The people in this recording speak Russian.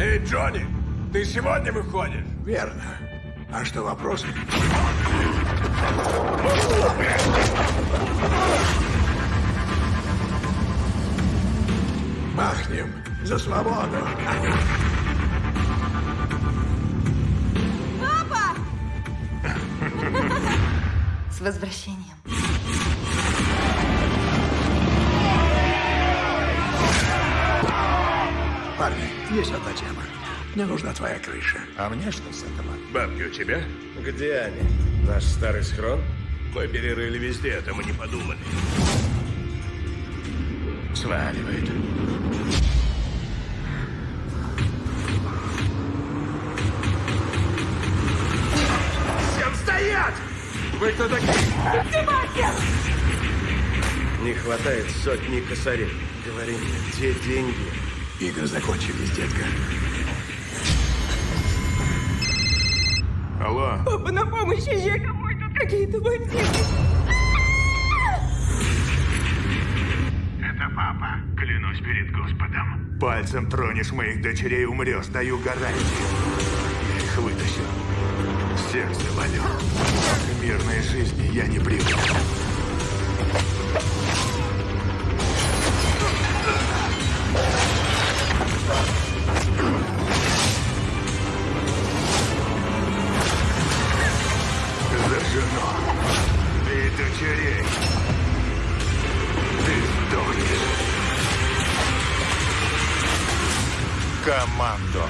Джонни, ты сегодня выходишь? Верно. А что вопрос? Махнем за свободу. Папа! С возвращением. Парни, есть одна тема. Мне нужна твоя крыша. А мне что с этого? Бабки у тебя? Где они? Наш старый схрон? Мы перерыли везде, это мы не подумали. Сваливает. Всем стоять! Вы кто такие? Не хватает сотни косарей. Говори мне, где деньги? Игры закончились, детка. Алло, Папа, на помощь езжай, кому тут какие-то бандиты. это папа. Клянусь перед Господом. Пальцем тронешь моих дочерей, умрешь, даю гарантию. Я их вытащу. Всех завалю. К мирной жизни я не привык. Дочерей. Ты сдохнешь. Командо.